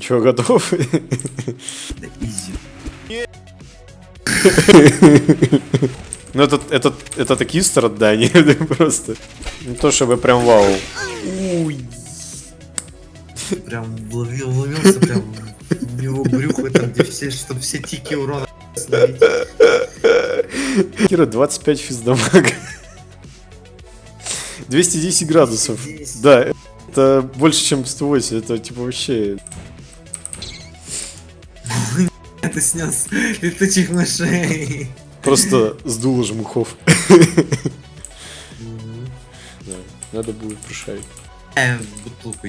Чего, готов? Да изи. Ну, это, это, это такие страдания, просто. Не то чтобы прям вау. Прям вловил, вловился прям в его брюхо, там, где все, чтобы все тики урона. Кира, 25 физдамага. 210 градусов. 210. Да, это больше, чем 108. Это типа вообще... Это снес летучих мышей. Просто сдуло жмухов. Да, надо будет прошарить. Э, бутылку.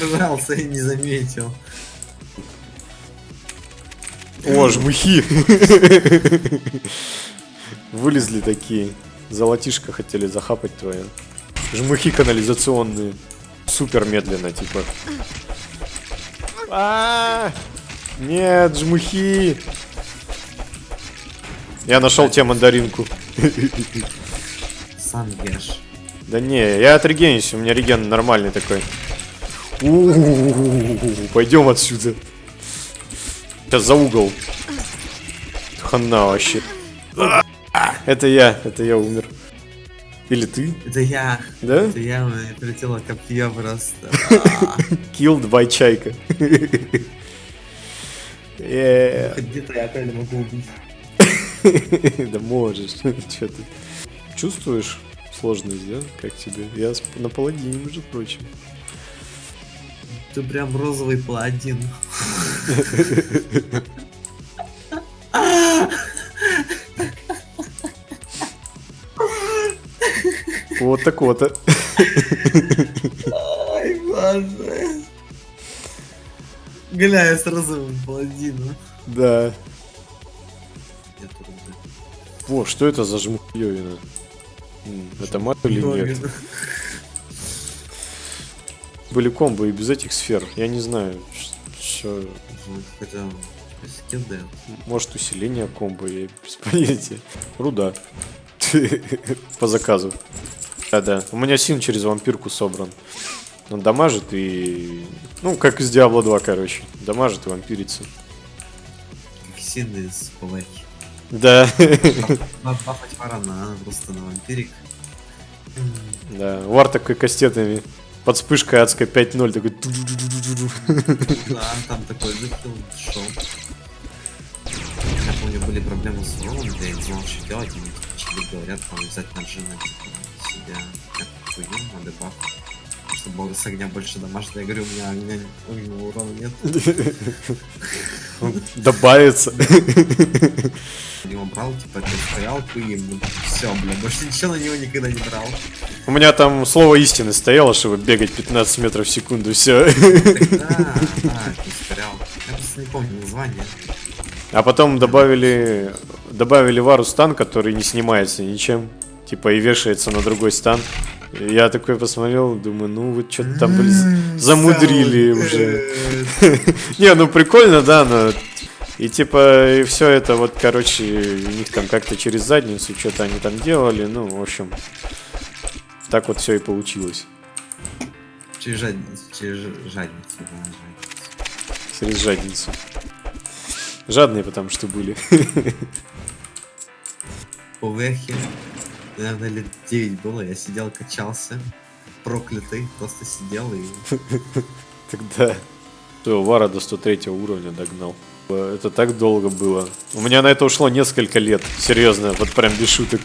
Добрался и не заметил. О, жмухи! Вылезли такие. Золотишко хотели захапать твое. Жмухи канализационные. Супер медленно, типа. А, Нет, жмухи! Я нашел тебе мандаринку. Сам ешь. Да не, я отрегенюсь, у меня реген нормальный такой. Пойдем отсюда. Сейчас за угол. Хана вообще. Это я, это я умер. Или ты? Это я. Да? Это я, мне прилетело копье просто. Killed by чайка. Yeah. Где-то я опять могу убить. Да можешь. Че ты? Чувствуешь сложность, да? Как тебе? Я на паладине, между прочим. Ты прям розовый паладин. Вот так вот. Ай, боже. Гля, я с розовым паладином. Да. Во, что это за жмухьёвина? М, Это мат или нет? Были комбо и без этих сфер. Я не знаю, что... Ну, Хотя. Может усиление комбо, я без понятия. Руда. По заказу. Да-да. У меня син через вампирку собран. Он дамажит и... Ну, как из Диабло 2, короче. Дамажит и вампирится. Ксин из Палахи. Да. Бафать варана просто на вампирик. Да. Вар такой кастетами. Под вспышкой адской 5-0 такой... Да, там такой закил шел. Я помню, были проблемы с Ролом, я не знал, что делать, и мне начали говорят, там взять на джина, типа, себя как хую, на дебаф. Чтобы бога с огня больше дамажит. Я говорю, у меня огня, огненного урона нет. Добавится. Я его брал, типа, стоялку и все, бля, больше ничего на него никогда не брал. У меня там слово истины стояло, чтобы бегать 15 метров в секунду, все. Да, ускорял. Я просто не помню название. А потом добавили добавили вару стан, который не снимается ничем. Типа и вешается на другой стан. Я такой посмотрел, думаю, ну вот что-то там М-м-м, замудрили уже. Не, ну прикольно, да, но... И типа, и все это вот, короче, у них там как-то через задницу что-то они там делали, ну, в общем, так вот все и получилось. Через жадницу, через жадницу. Через жадницу. Жадные потому что были. По вехе, наверное, лет 9 было, я сидел, качался, проклятый, просто сидел и... Тогда Всё, Вара до 103 уровня догнал. Это так долго было. У меня на это ушло несколько лет. Серьезно, вот прям без шуток.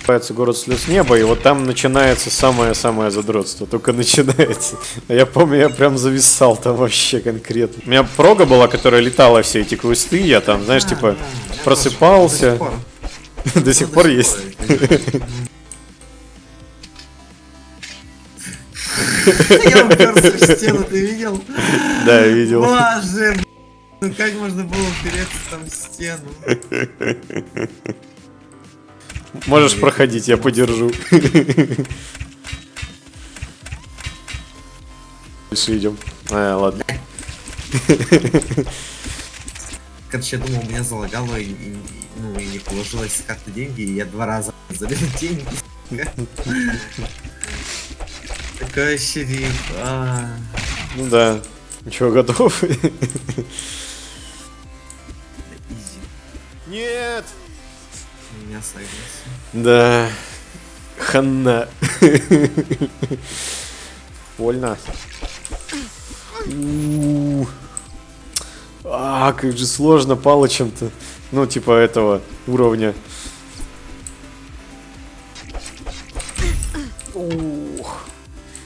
Называется город слез неба, и вот там начинается самое-самое задротство. Только начинается. А Я помню, я прям зависал там вообще конкретно. У меня прога была, которая летала все эти квесты, я там, знаешь, А, типа, просыпался. До сих пор есть. Я уперся в стену, ты видел? Да, я видел. Боже, ну как можно было упереться там в стену? Можешь проходить, я подержу. Дальше идем. А, ладно. Короче, я думал, меня залагало и, и- ну, и не положилось с карты деньги, и я два раза залил деньги. Какой шериф? А, Ну да. Ничего, готов? изи. Нет! Я согласен. Да. Ханна. Больно. А, как же сложно палочем-то. Ну, типа этого уровня. Ух.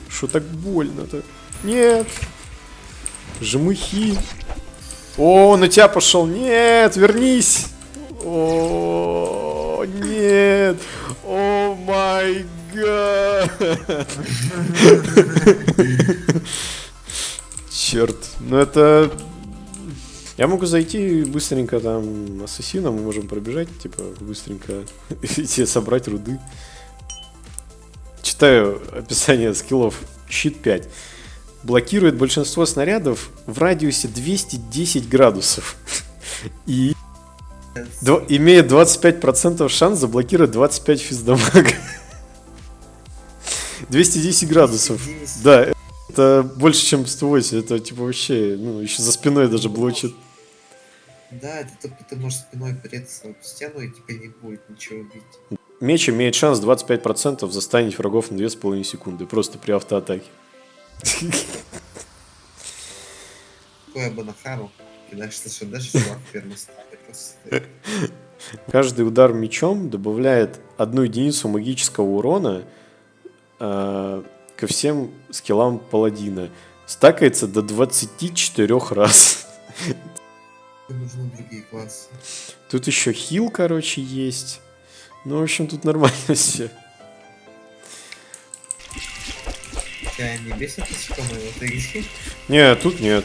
Что так больно-то? Нет. Жмыхи. О, на тебя пошел. Нет, вернись. О, нет. О май гад. Черт. Ну это... Я могу зайти быстренько там ассасина, мы можем пробежать, типа, быстренько идти собрать руды. Читаю описание скиллов. Щит 5. Блокирует большинство снарядов в радиусе 210 градусов. И Дв- имеет 25% шанс заблокировать 25 физдамага. 210 градусов. 210. Да, это больше, чем 108. Это типа вообще, ну, еще за спиной даже блочит. Да, это только ты можешь спиной переться об стену и тебя не будет ничего бить. Меч имеет шанс 25% застанить врагов на 2,5 секунды. Просто при автоатаке. Такое Банахару. Кидаешь слышишь, даже чувак стоит. Каждый удар мечом добавляет одну единицу магического урона э, ко всем скиллам паладина. Стакается до 24 раз. Нужны другие классы. Тут еще хил, короче, есть. Ну, в общем, тут нормально все. Тебя не бесит насекомые? Не, тут нет.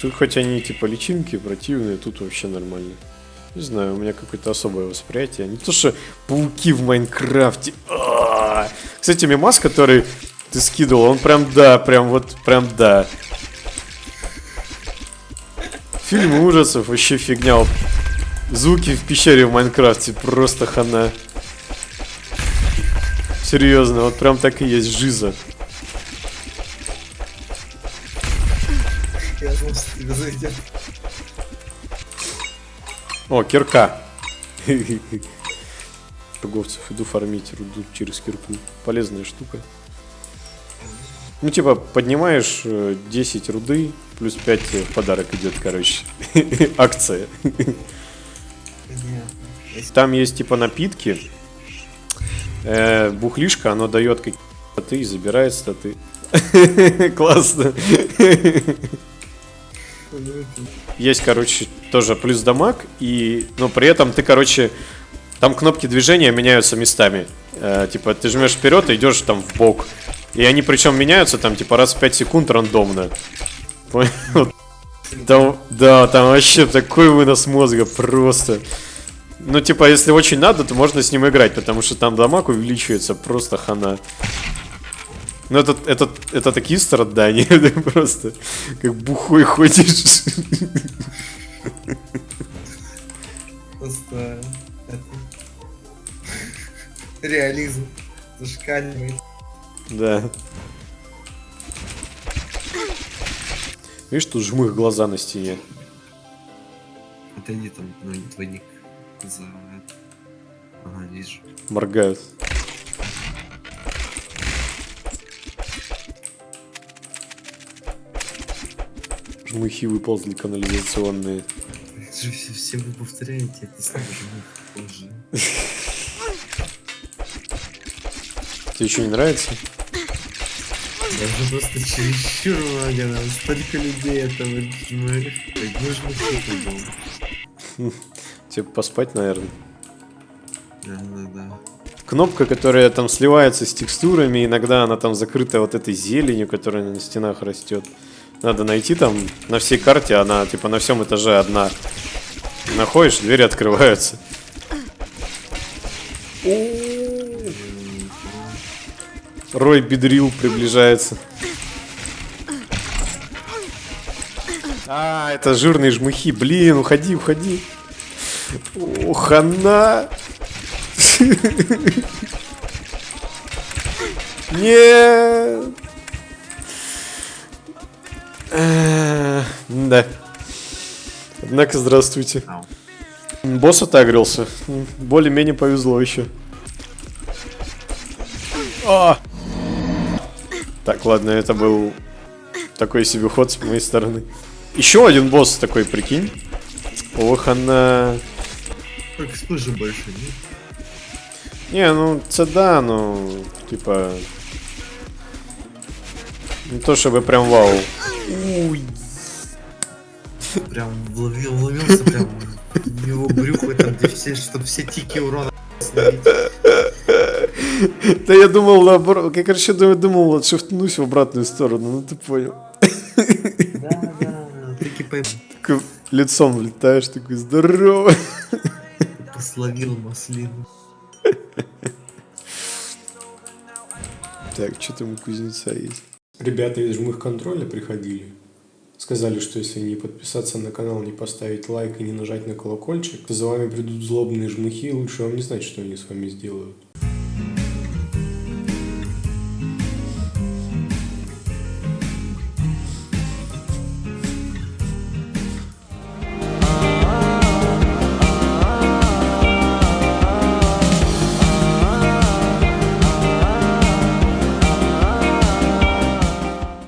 Тут хоть они типа личинки противные, тут вообще нормально. Не знаю, у меня какое-то особое восприятие. Не то, что пауки в Майнкрафте. А-а-а. Кстати, мимас, который ты скидывал, он прям да, прям вот, прям да. Фильмы ужасов вообще фигня. Звуки в пещере в Майнкрафте просто хана. Серьезно, вот прям так и есть жиза. Я знал, что тебя зайдет. О, кирка. Торговцев иду фармить руду через кирку. Полезная штука. Ну, типа, поднимаешь э, 10 руды, плюс 5 тебе в подарок идет, короче. Акция. Там есть, типа, напитки. Э, бухлишка, оно дает какие-то статы и забирает статы. Классно. Есть, короче, тоже плюс дамаг, и, но при этом ты, короче, там кнопки движения меняются местами. Э, типа, ты жмешь вперед и идешь там в бок. И они причем меняются там, типа, раз в 5 секунд рандомно. Понял? Да, там вообще такой вынос мозга просто. Ну, типа, если очень надо, то можно с ним играть, потому что там дамаг увеличивается просто хана. Ну, это, это, это такие страдания, ты просто как бухой ходишь. Просто реализм зашкаливает. Да. Видишь, тут жмых глаза на стене. Отойди там, ну, не твой ник за... это. Ага, вижу. Моргают. Жмыхи выползли канализационные. Все, все, вы повторяете это же позже. Тебе еще не нравится? Даже просто чересчур много, нам столько людей этого мы... Же мы был. Тебе поспать, наверное. Да, да, да. Кнопка, которая там сливается с текстурами, иногда она там закрыта вот этой зеленью, которая на стенах растет. Надо найти там на всей карте, она типа на всем этаже одна. Находишь, двери открываются. Рой Бедрил приближается. А, это жирные жмыхи. Блин, уходи, уходи. О, хана. Нет. Э, Да. Однако, здравствуйте. Босс отагрился. Более-менее повезло еще. А! Так, ладно, это был такой себе ход с моей стороны. Еще один босс такой, прикинь. Ох, она... Так вспыши больше, нет? Не, ну, це да, ну, типа... Не то чтобы прям вау. Прям вловил, вловился прям его брюхо, там, где все, чтобы все тики урона. Да я думал наоборот, я, короче, думал, отшифтнусь в обратную сторону, ну ты понял. Да, да, Такой лицом влетаешь, такой здорово. словил маслину. Так, что там у кузнеца есть? Ребята из жмых контроля приходили. Сказали, что если не подписаться на канал, не поставить лайк и не нажать на колокольчик, то за вами придут злобные жмыхи, и лучше вам не знать, что они с вами сделают.